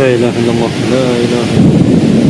لا إله إلا الله. لا إله إلا الله.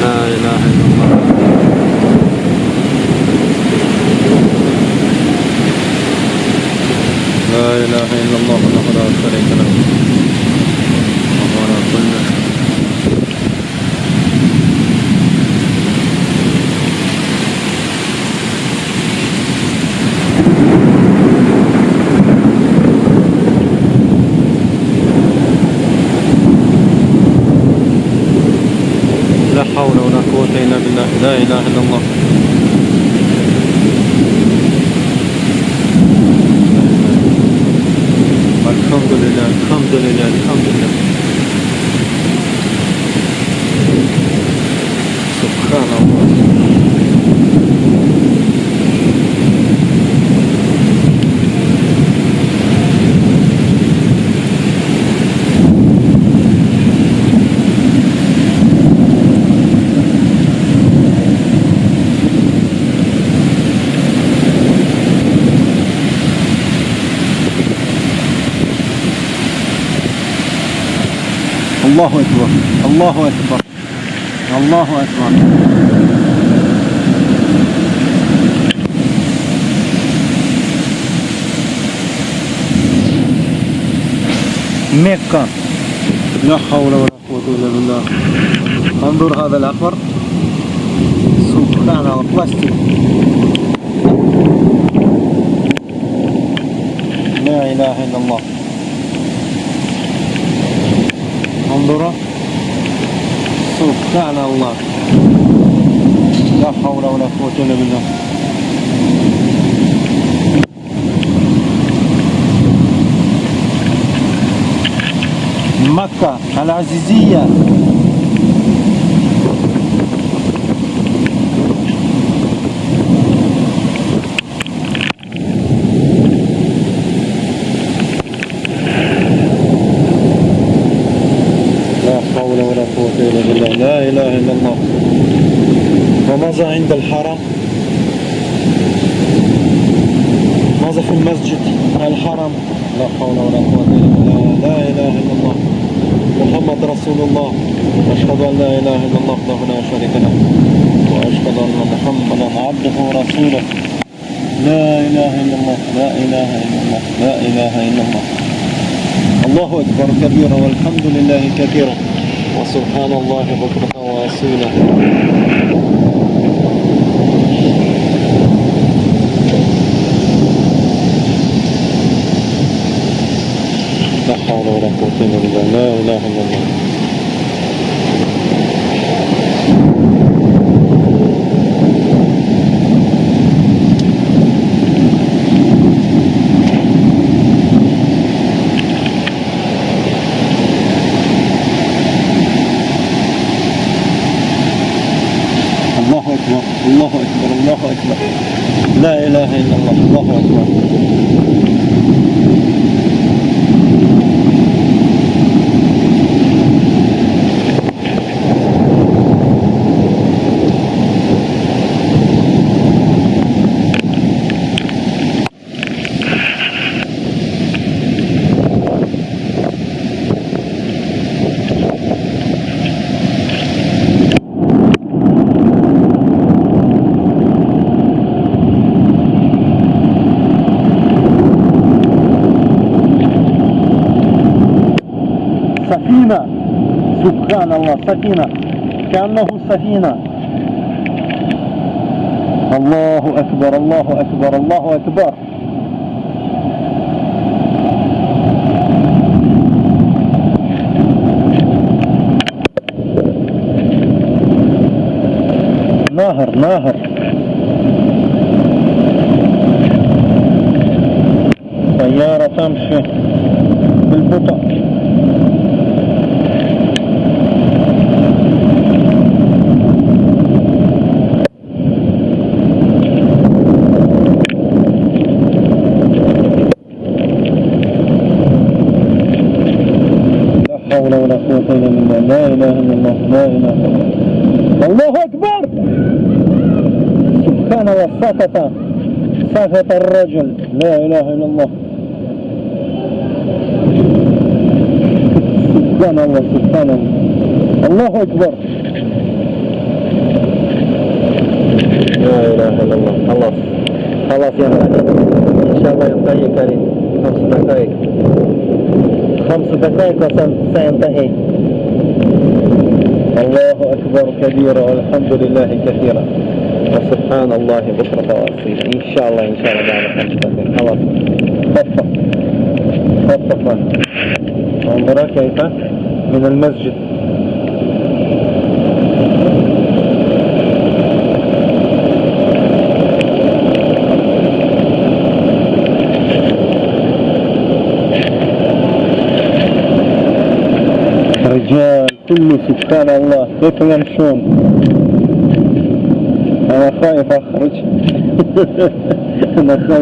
لا إله إلا الله. لا إله إلا الله وحده لا شريك له. وهو كل شيء لا حول ولا قوة إلا بالله لا إله إلا الله الحمد لله الحمد لله الحمد لله سبحان الله الله أكبر. الله أكبر. الله أكبر. مكة. لا حول ولا قوة إلا بالله. انظر هذا الأخضر الله بلاستيك لا إله إلا الله. انظروا سبحان الله. لا حول ولا قوة إلا بالله. مكة العزيزية لا حول ولا قوة إلا بالله لا إله إلا الله. وماذا عند الحرم؟ ماذا في المسجد الحرم؟ لا حول ولا قوة إلا بالله. لا إله إلا الله. محمد رسول الله. أشهد أن لا إله إلا الله وحده لا شريك له. وأشهد أن محمدا عبده ورسوله. لا إله إلا الله. لا إله إلا الله. لا إله إلا الله. الله أكبر كبيرا والحمد لله كثيرا وسبحان الله بكرة وأصيلا لا حول ولا قوة إلا بالله لا إله إلا الله أكبر الله أكبر الله أكبر. لا إله إلا الله الله أكبر. سبحان الله سفينة كأنه سفينة. الله أكبر الله أكبر الله أكبر. نهر نهر سيارة تمشي بالبطء لا حول ولا قوة إلا بالله لا إله إلا الله لا إله إلا الله الله أكبر. سبحان الله سقط سقط الرجل. لا إله إلا الله. سبحان الله سبحان الله. الله أكبر. لا إله إلا الله. خلاص. خلاص ينتهي إن شاء الله ينتهي كريم. خمس دقائق. خمس دقائق وسينتهي. الله أكبر كبيرا والحمد لله كثيرا. وسبحان الله بكرة وأصيل. إن شاء الله إن شاء الله. بعد خمس دقائق. خلاص. خفف خفف انظر كيف. من المسجد. Ржан, куллю, субхан Аллах, это нам сон. Анахаев, ахрач. Анахаев,